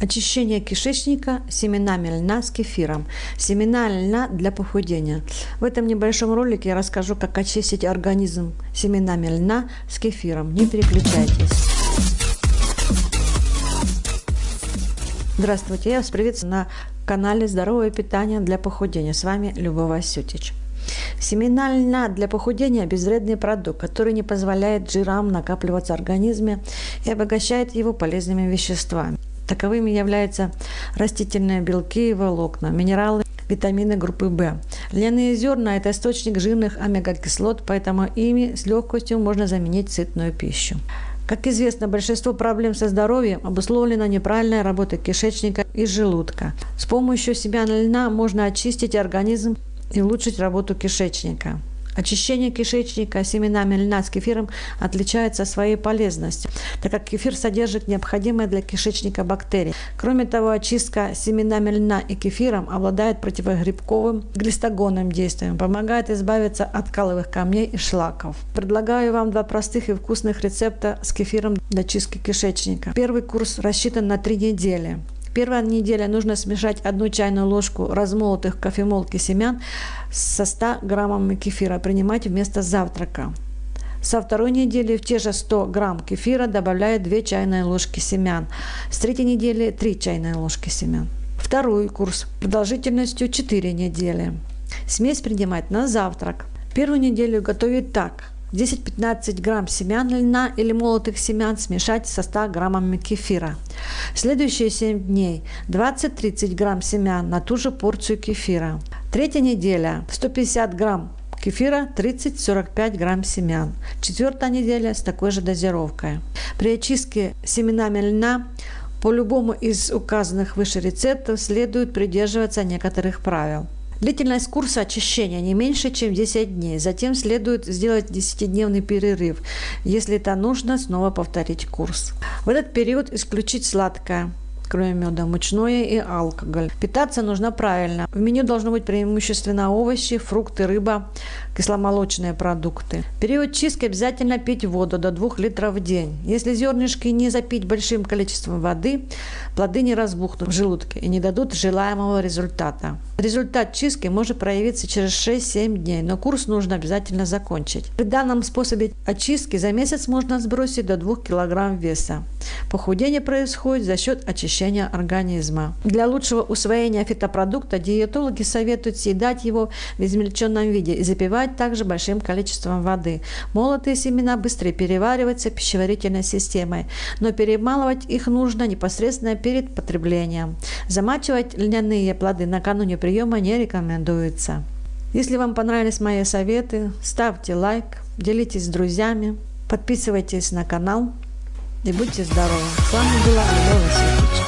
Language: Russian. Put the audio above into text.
Очищение кишечника семенами льна с кефиром. Семена льна для похудения. В этом небольшом ролике я расскажу, как очистить организм семенами льна с кефиром. Не переключайтесь. Здравствуйте, я вас приветствую на канале Здоровое питание для похудения. С вами Любовь Васютич. Семена льна для похудения – безвредный продукт, который не позволяет жирам накапливаться в организме и обогащает его полезными веществами. Таковыми являются растительные белки и волокна, минералы, витамины группы В. Льняные зерна – это источник жирных омега-кислот, поэтому ими с легкостью можно заменить сытную пищу. Как известно, большинство проблем со здоровьем обусловлено неправильной работой кишечника и желудка. С помощью семян льна можно очистить организм и улучшить работу кишечника. Очищение кишечника семенами льна с кефиром отличается своей полезностью, так как кефир содержит необходимые для кишечника бактерии. Кроме того, очистка семенами льна и кефиром обладает противогрибковым глистогонным действием, помогает избавиться от каловых камней и шлаков. Предлагаю вам два простых и вкусных рецепта с кефиром для чистки кишечника. Первый курс рассчитан на три недели. Первая неделя нужно смешать одну чайную ложку размолотых в кофемолке семян со 100 граммами кефира, принимать вместо завтрака. Со второй недели в те же 100 грамм кефира добавляют 2 чайные ложки семян. С третьей недели 3 чайные ложки семян. Второй курс продолжительностью 4 недели. Смесь принимать на завтрак. Первую неделю готовить так – 10-15 грамм семян льна или молотых семян смешать со 100 граммами кефира. Следующие 7 дней 20-30 грамм семян на ту же порцию кефира. Третья неделя 150 грамм кефира 30-45 грамм семян. Четвертая неделя с такой же дозировкой. При очистке семенами льна по любому из указанных выше рецептов следует придерживаться некоторых правил – Длительность курса очищения не меньше, чем 10 дней. Затем следует сделать 10-дневный перерыв. Если это нужно, снова повторить курс. В этот период исключить сладкое кроме меда, мучное и алкоголь. Питаться нужно правильно. В меню должно быть преимущественно овощи, фрукты, рыба, кисломолочные продукты. В период чистки обязательно пить воду до 2 литров в день. Если зернышки не запить большим количеством воды, плоды не разбухнут в желудке и не дадут желаемого результата. Результат чистки может проявиться через 6-7 дней, но курс нужно обязательно закончить. При данном способе очистки за месяц можно сбросить до 2 кг веса. Похудение происходит за счет очищения организма. Для лучшего усвоения фитопродукта диетологи советуют съедать его в измельченном виде и запивать также большим количеством воды. Молотые семена быстрее перевариваются пищеварительной системой, но перемалывать их нужно непосредственно перед потреблением. Замачивать льняные плоды накануне приема не рекомендуется. Если вам понравились мои советы, ставьте лайк, делитесь с друзьями, подписывайтесь на канал и будьте здоровы. С вами была Любовь Васильевич.